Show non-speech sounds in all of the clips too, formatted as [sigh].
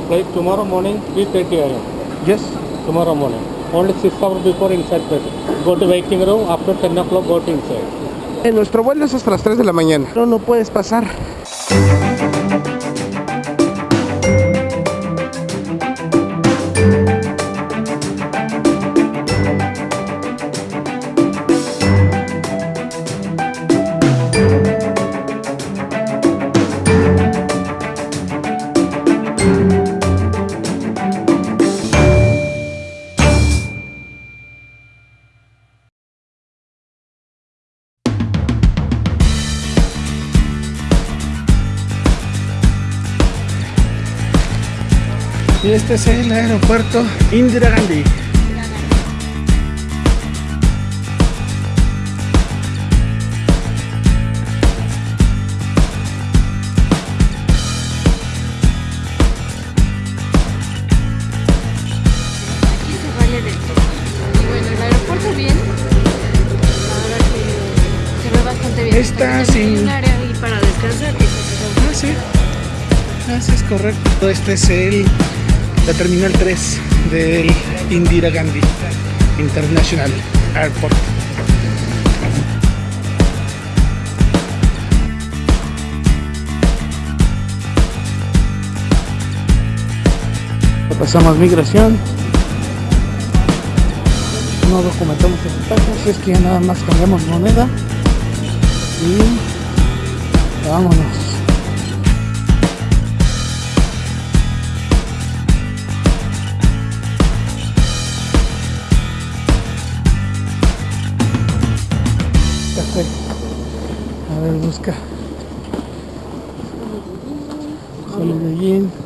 Flight tomorrow morning, 3.30 a.m. Yes. Tomorrow morning. Only 6 hours before inside flight. Go to waiting room, after 10 o'clock go to inside. Eh, nuestro vuelo es hasta las 3 de la mañana. No, no puedes pasar. Y este es el aeropuerto Indira Gandhi. Aquí se vale de todo. Y bueno, el aeropuerto bien. Ahora que se ve bastante bien. Sin- Hay un área ahí para descansar. que es Ah, sí. Es correcto. Este es el, la terminal 3 del Indira Gandhi International Airport. Pasamos migración. No documentamos equipaje, así es que ya nada más cambiamos moneda y vámonos. Busca. Holiday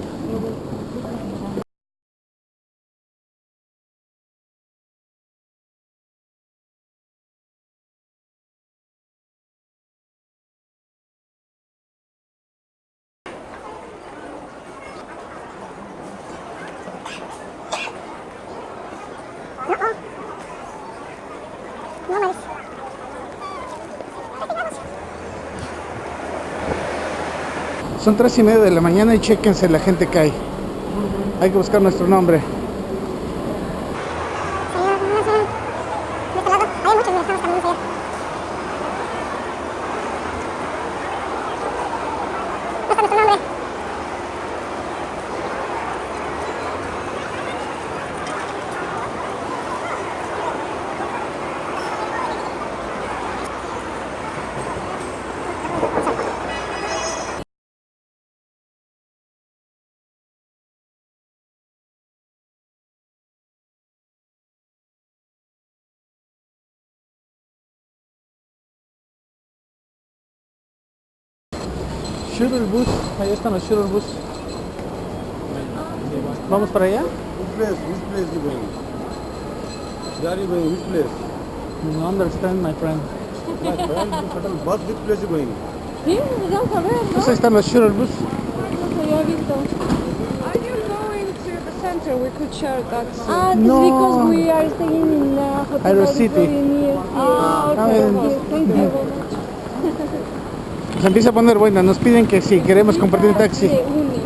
Son tres y media de la mañana y chequense la gente que hay. Hay que buscar nuestro nombre. Shuttle bus, ahí están los shuttle bus. ¿Vamos para allá? Which place? Which place you going? Where are you going? Which place? No understand, my friend. My friend, you [laughs] shuttle bus. Which place you going? Sí, vamos a ver, Pues ahí están los shuttle bus. No se. Are you going to the center? We could share that. Ah, this No. is because we are staying in a hotel Aero City. very near. Ah, Ah, okay. bien. okay. Thank you. Se empieza a poner buena. Nos piden que si queremos compartir taxi. Se une.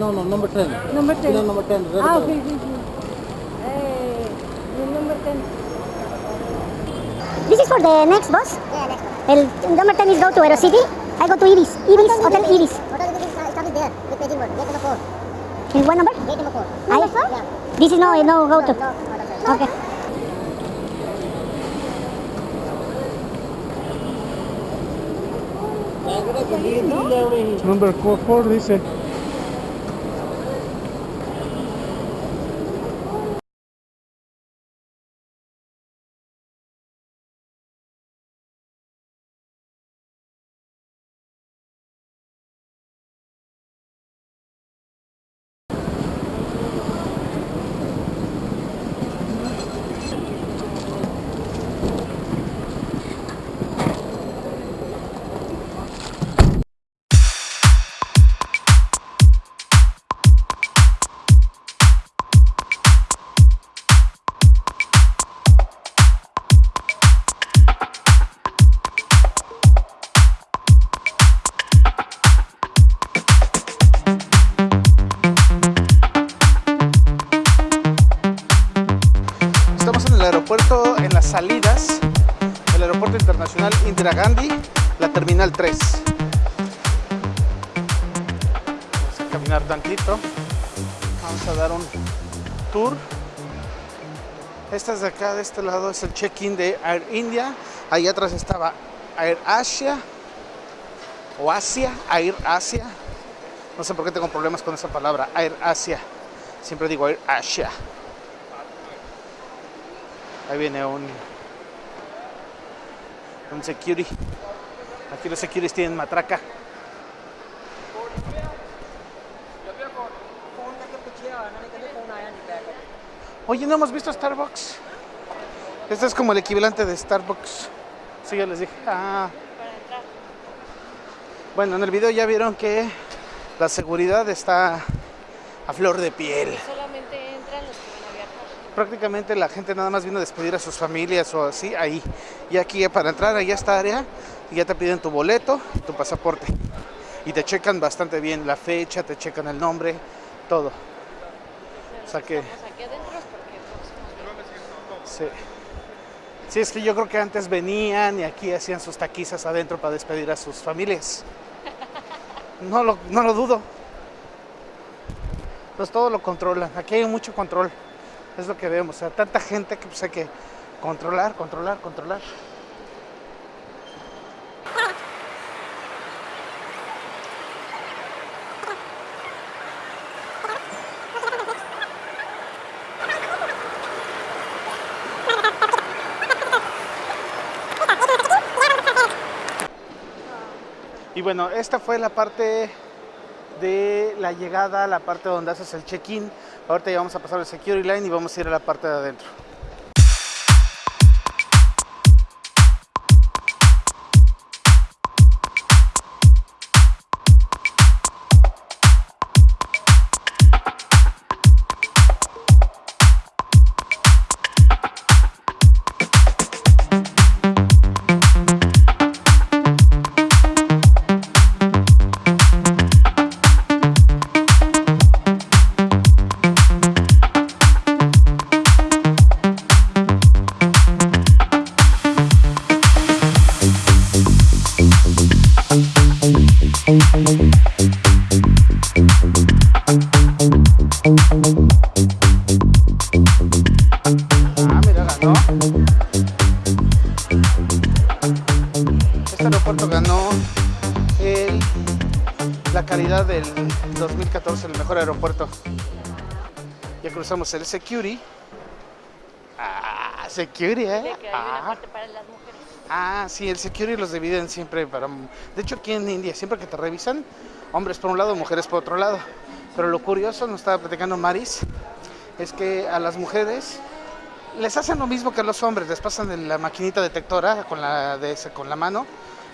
No, no, number 10. Number 10. Pillar number 10. red Ah, okay, okay. Eh, the number 10. This is for the next bus. Yeah, next bus. El number 10 is go to Aerocity. I go to Ibis. Ibis, Hotel Ibis. Paging word. Gate number 4. In what number? Gate number 4. Number 4? Yeah. This is no, no go to. No, no. Okay. Number 4 dice. Del Aeropuerto Internacional Indira Gandhi, la Terminal 3. Vamos a caminar tantito. Vamos a dar un tour. Esta es de acá, de este lado, es el check-in de Air India. Ahí atrás estaba Air Asia o Asia, Air Asia. No sé por qué tengo problemas con esa palabra, Air Asia. Siempre digo Air Asia. Ahí viene un un security. Aquí los securities tienen matraca. Oye, no hemos visto Starbucks. Este es como el equivalente de Starbucks. Sí, ya les dije. Ah. Bueno, en el video ya vieron que la seguridad está a flor de piel. Solamente entran los que van a viajar. Prácticamente la gente nada más vino a despedir a sus familias o así ahí. Y aquí para entrar a esta área ya te piden tu boleto tu pasaporte. Y te checan bastante bien la fecha, te checan el nombre, todo. O sea que pues, Sí. Sí, es que yo creo que antes venían y aquí hacían sus taquizas adentro para despedir a sus familias. No lo, no lo dudo. Pues todo lo controlan. Aquí hay mucho control. Es lo que vemos. O sea, tanta gente que pues hay que controlar, controlar, controlar. Y bueno, esta fue la parte de la llegada, la parte donde haces el check-in. Ahorita ya vamos a pasar el security line y vamos a ir a la parte de adentro. Ah, mira, ganó. Este aeropuerto ganó el- la calidad del 2014, el mejor aeropuerto. Ya cruzamos el security. Ah, security, ¿eh? Ah. Ah, sí, el security los dividen siempre para... De hecho, aquí en India, siempre que te revisan, hombres por un lado, mujeres por otro lado. Pero lo curioso, nos estaba platicando Maris, es que a las mujeres les hacen lo mismo que a los hombres, les pasan la maquinita detectora con la, de ese- con la mano,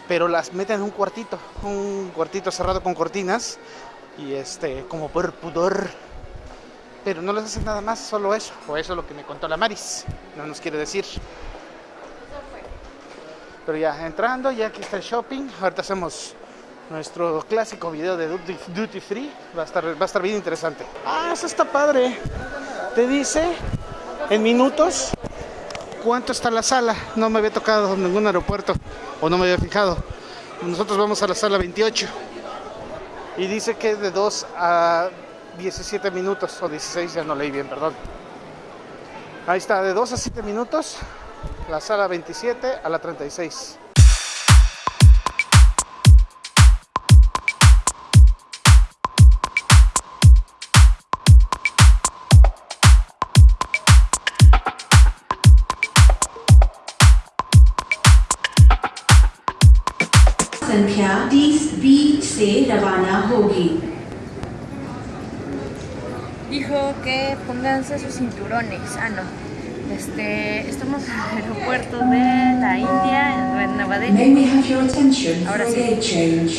pero las meten en un cuartito, un cuartito cerrado con cortinas, y este, como por pudor. Pero no les hacen nada más, solo eso, o eso es lo que me contó la Maris, no nos quiere decir. Pero ya entrando, ya aquí está el shopping. Ahorita hacemos nuestro clásico video de duty, free. Va a, estar, va a estar bien interesante. Ah, eso está padre. Te dice en minutos cuánto está la sala. No me había tocado ningún aeropuerto o no me había fijado. Nosotros vamos a la sala 28 y dice que es de 2 a 17 minutos o 16, ya no leí bien, perdón. Ahí está, de 2 a 7 minutos la sala 27 a la 36. संख्या 30 बी से रवाना होगी Dijo que pónganse sus cinturones. Ah, no. Este, estamos en el aeropuerto de la India, en Nueva May Delhi. we have your attention for Ahora a sí. gate change.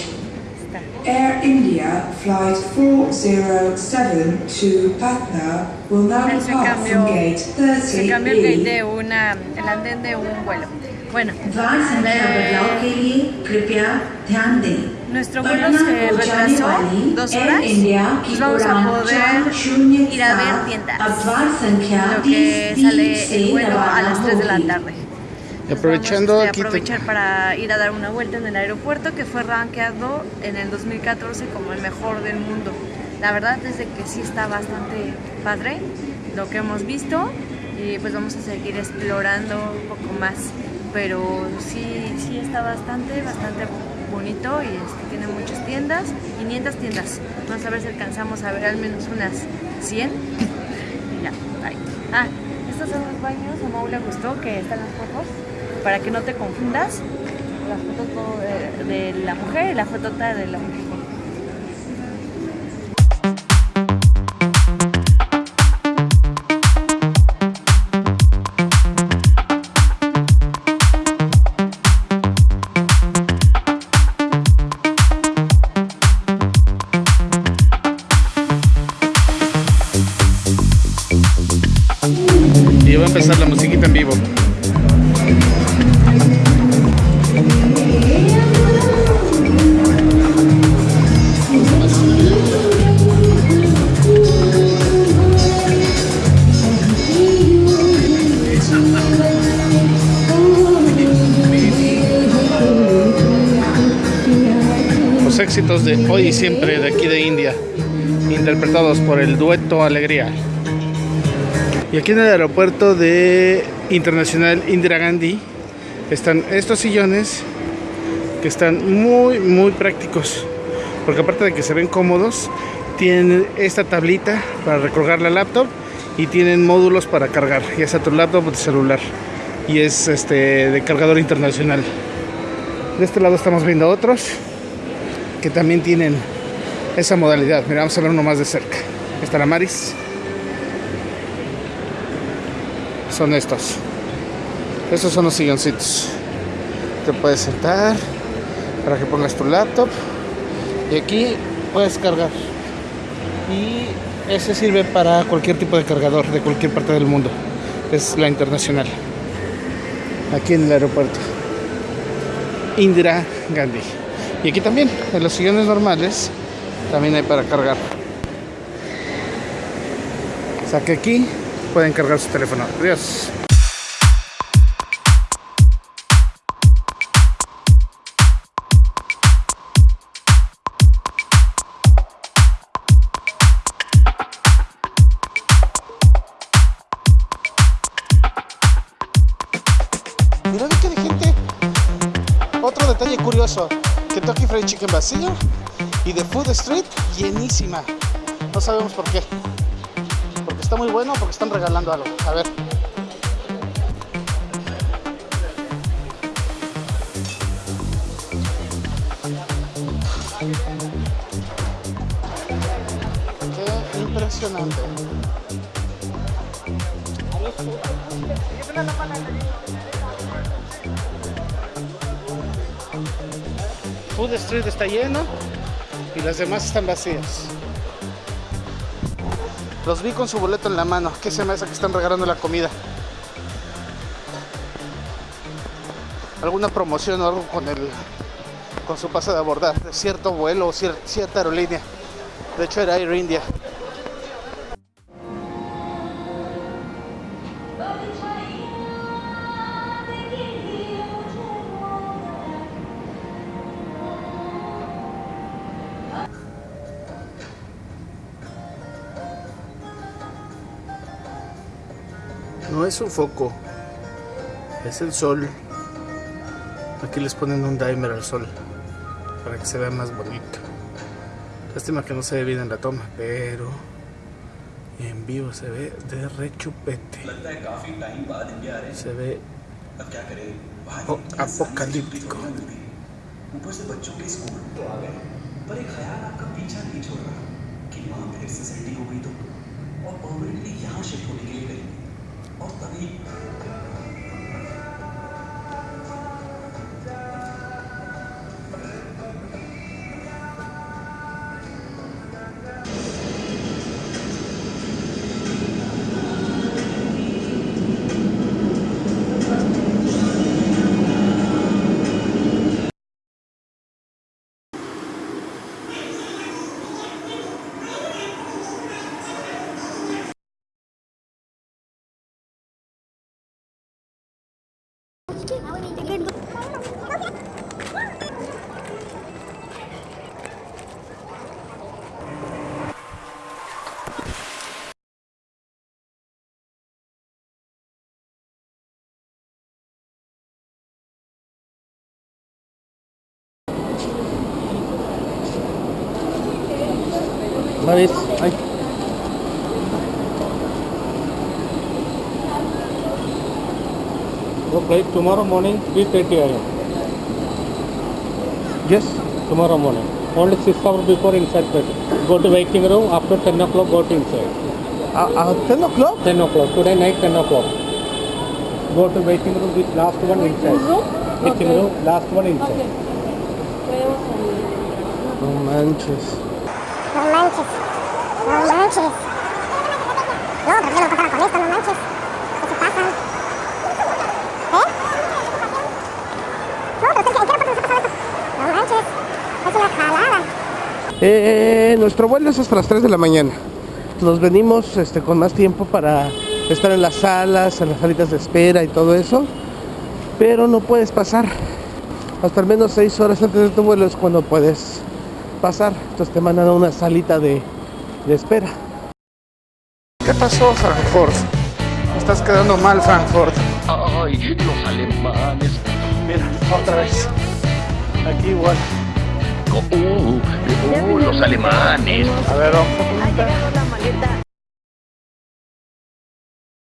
Está. Air India Flight 407 to Patna will now Él se depart cambió, from gate se cambió el gate 30B. de una, el andén de un vuelo. Bueno, द्वार nuestro vuelo se retrasó dos horas, pues vamos a poder ir a ver tiendas. Lo que sale el vuelo a las 3 de la tarde. Y aprovechando Vamos, este, aquí te- aprovechar para ir a dar una vuelta en el aeropuerto que fue rankeado en el 2014 como el mejor del mundo. La verdad es de que sí está bastante padre lo que hemos visto y pues vamos a seguir explorando un poco más. Pero sí, sí está bastante, bastante bonito y este, tiene muchas tiendas, 500 tiendas. Vamos a ver si alcanzamos a ver al menos unas 100. Y ya, bye. Ah, estos son los baños, a Mau le gustó que están las fotos, para que no te confundas. La foto de, de la mujer y la fotota de la mujer. A empezar la musiquita en vivo. Los éxitos de hoy y siempre de aquí de India, interpretados por el dueto Alegría. Y aquí en el aeropuerto de Internacional Indira Gandhi están estos sillones que están muy muy prácticos. Porque aparte de que se ven cómodos, tienen esta tablita para recolgar la laptop y tienen módulos para cargar, ya sea tu laptop o tu celular. Y es este de cargador internacional. De este lado estamos viendo otros que también tienen esa modalidad. Mira, vamos a ver uno más de cerca. Está la Maris. Son estos. Estos son los silloncitos. Te puedes sentar para que pongas tu laptop y aquí puedes cargar. Y ese sirve para cualquier tipo de cargador de cualquier parte del mundo. Es la internacional. Aquí en el aeropuerto. Indira Gandhi. Y aquí también, en los sillones normales, también hay para cargar. O aquí pueden cargar su teléfono. Adiós. Mira qué de gente. Otro detalle curioso. Kentucky Fried Chicken vacío y de Food Street llenísima. No sabemos por qué. Está muy bueno porque están regalando algo. A ver. Qué impresionante. Food Street está lleno y las demás están vacías. Los vi con su boleto en la mano. ¿Qué se me hace que están regalando la comida? ¿Alguna promoción o algo con el con su pase de abordar de cierto vuelo o cier- cierta aerolínea? De hecho era Air India. es un foco, es el sol. Aquí les ponen un dimer al sol para que se vea más bonito. Lástima que no se ve bien en la toma, pero en vivo se ve de rechupete. Se ve o- apocalíptico. ऊपर से बच्चों के स्कूल तो आ गए पर एक ख्याल आपका पीछा नहीं छोड़ रहा कि माँ फिर से सेटिंग हो गई तो और परमानेंटली यहाँ शिफ्ट होने के लिए गई और तभी Maris, ay. Go flight tomorrow morning 3.30 am. Yes. Tomorrow morning. Only 6 hours before inside flight. Go to waiting room. After 10 o'clock, go to inside. A, a 10 o'clock? 10 o'clock. Today night 10 o'clock. Go to waiting room with last one inside. Waiting room, last one inside. No oh, manches. No manches. No manches. No, pero yo no contaba con esto, no manches. ¿Qué se pasa? ¿Eh? No, pero ¿en qué parte nos ha pasado esto? No manches. Es una jalada. Eh, nuestro vuelo es hasta las 3 de la mañana. Nos venimos este, con más tiempo para estar en las salas, en las salitas de espera y todo eso. Pero no puedes pasar. Hasta al menos 6 horas antes de tu vuelo es cuando puedes pasar. Entonces te mandan a una salita de, de espera. ¿Qué pasó, Frankfurt? Estás quedando mal, Frankfurt. Ay, los alemanes. Mira, otra vez. Aquí igual. Uh, uh, los alemanes. A ver, vamos a